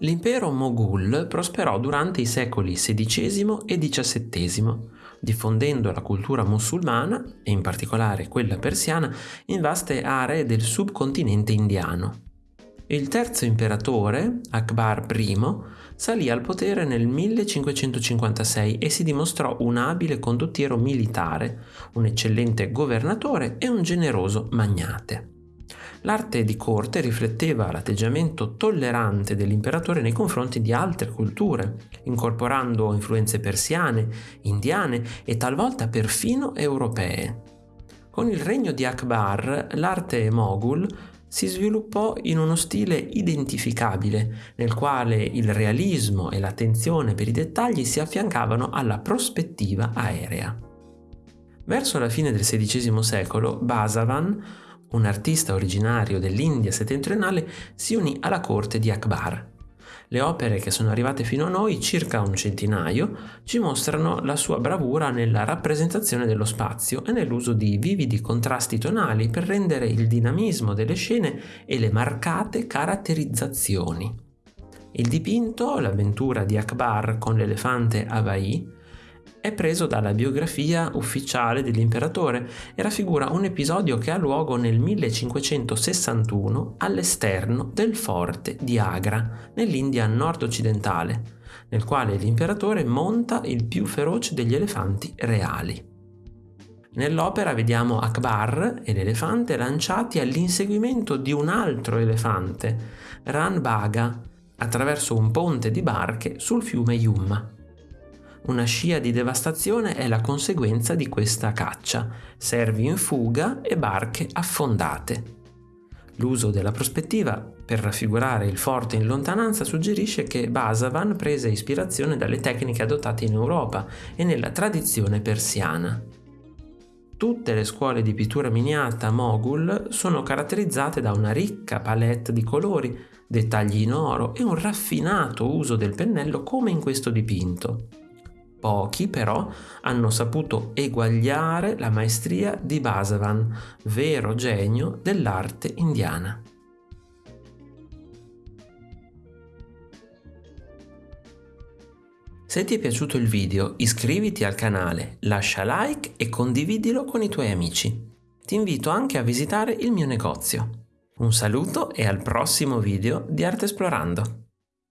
L'impero Moghul prosperò durante i secoli XVI e XVII, diffondendo la cultura musulmana, e in particolare quella persiana, in vaste aree del subcontinente indiano. Il terzo imperatore, Akbar I, salì al potere nel 1556 e si dimostrò un abile condottiero militare, un eccellente governatore e un generoso magnate. L'arte di corte rifletteva l'atteggiamento tollerante dell'imperatore nei confronti di altre culture, incorporando influenze persiane, indiane e talvolta perfino europee. Con il regno di Akbar, l'arte moghul si sviluppò in uno stile identificabile, nel quale il realismo e l'attenzione per i dettagli si affiancavano alla prospettiva aerea. Verso la fine del XVI secolo, Basavan un artista originario dell'India settentrionale, si unì alla corte di Akbar. Le opere che sono arrivate fino a noi, circa un centinaio, ci mostrano la sua bravura nella rappresentazione dello spazio e nell'uso di vividi contrasti tonali per rendere il dinamismo delle scene e le marcate caratterizzazioni. Il dipinto, l'avventura di Akbar con l'elefante Abai, è preso dalla biografia ufficiale dell'imperatore e raffigura un episodio che ha luogo nel 1561 all'esterno del forte di Agra, nell'India nord-occidentale, nel quale l'imperatore monta il più feroce degli elefanti reali. Nell'opera vediamo Akbar e l'elefante lanciati all'inseguimento di un altro elefante, Ranbaga, attraverso un ponte di barche sul fiume Yumma. Una scia di devastazione è la conseguenza di questa caccia, servi in fuga e barche affondate. L'uso della prospettiva per raffigurare il forte in lontananza suggerisce che Basavan prese ispirazione dalle tecniche adottate in Europa e nella tradizione persiana. Tutte le scuole di pittura miniata Mogul sono caratterizzate da una ricca palette di colori, dettagli in oro e un raffinato uso del pennello come in questo dipinto. Pochi però hanno saputo eguagliare la maestria di Basavan, vero genio dell'arte indiana. Se ti è piaciuto il video iscriviti al canale, lascia like e condividilo con i tuoi amici. Ti invito anche a visitare il mio negozio. Un saluto e al prossimo video di Arte Esplorando.